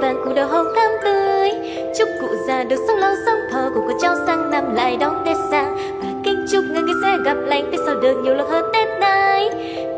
vàng cụ đầu hồng thắm tươi. Chúc cụ già được sống lâu sống thọ cùng con cháu sang năm lại đón tết sang và kính chúc người người sẽ gặp lành, tết sau được nhiều lộc hơn tết nay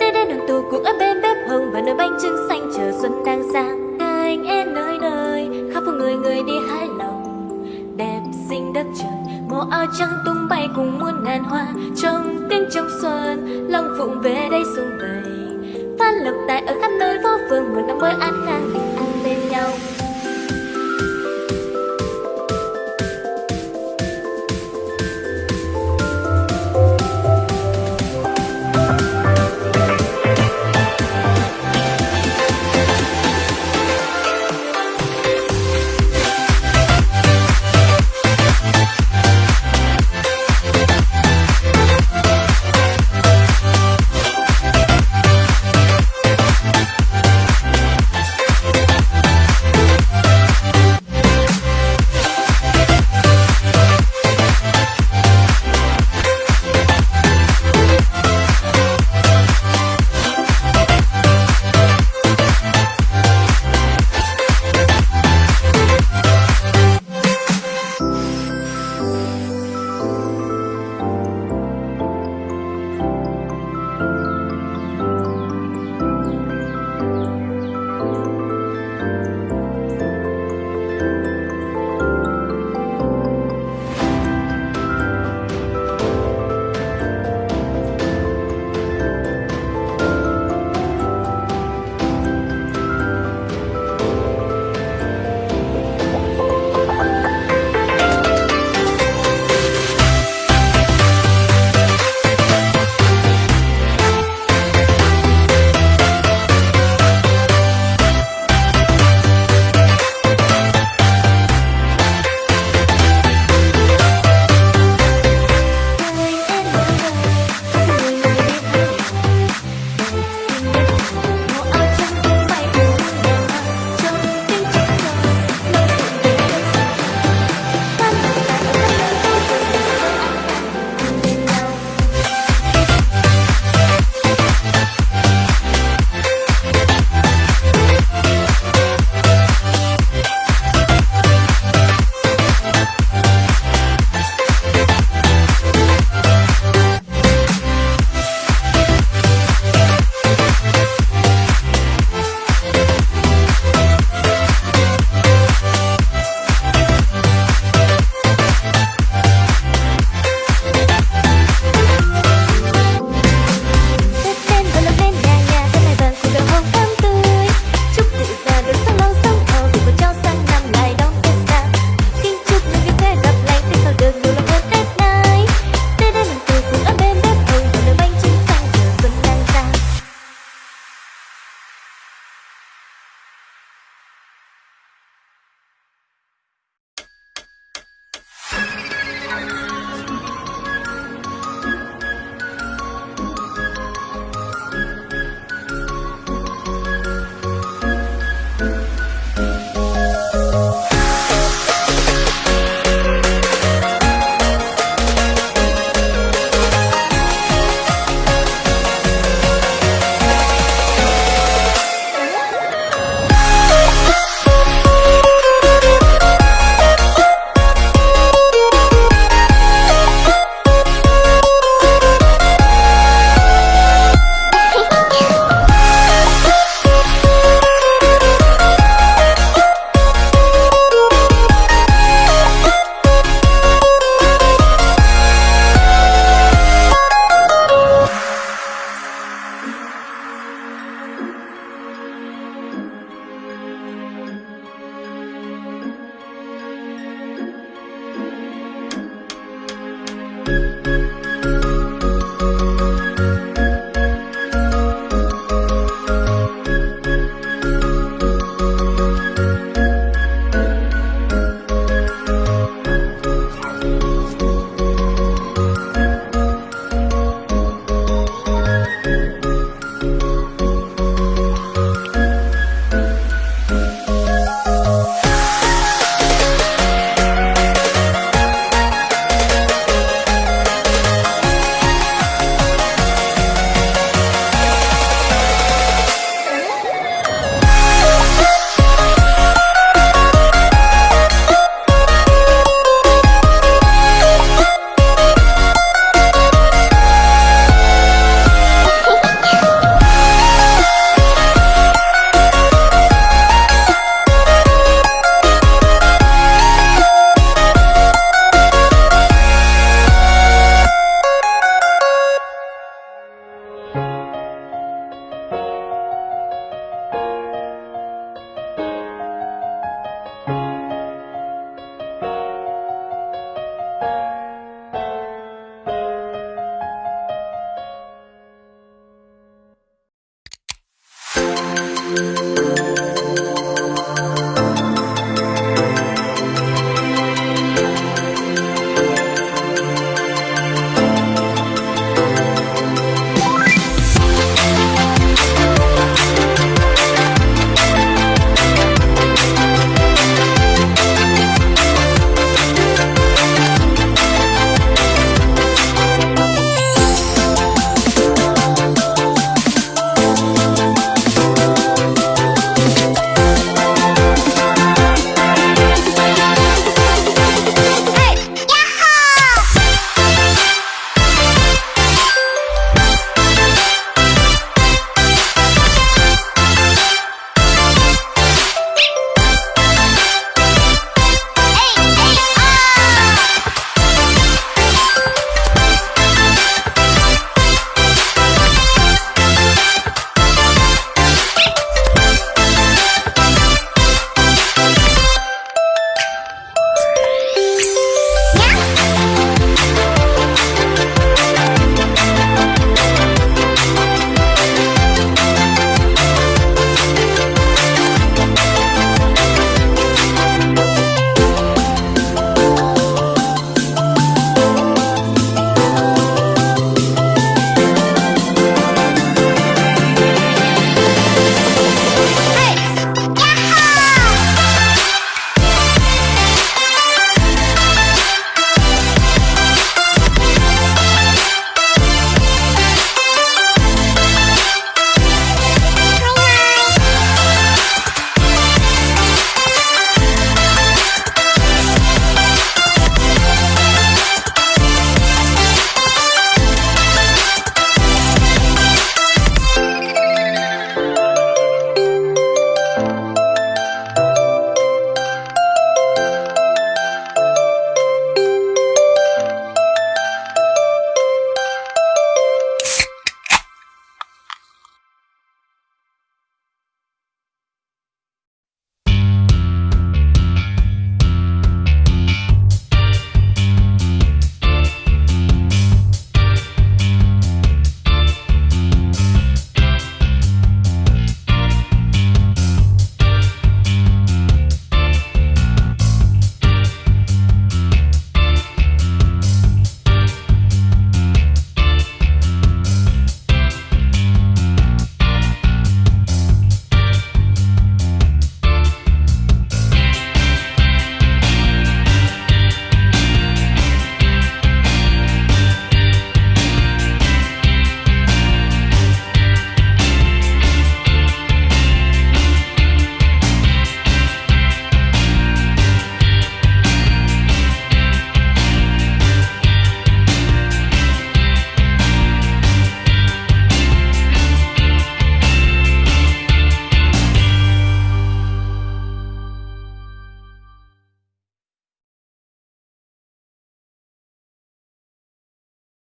tết đến đoàn tụ cùng ở bên bếp hồng và nơi bánh trưng xanh, chờ xuân đang sang. Anh em nơi nơi, khắp phố người người đi hái lòng. Đẹp xinh đất trời, màu áo trắng tung bay cùng muôn ngàn hoa. Trong tiếng trong xuân, lòng phụng về đây xuân vầy phát lộc tài ở khắp nơi phố phường một năm mới an khang.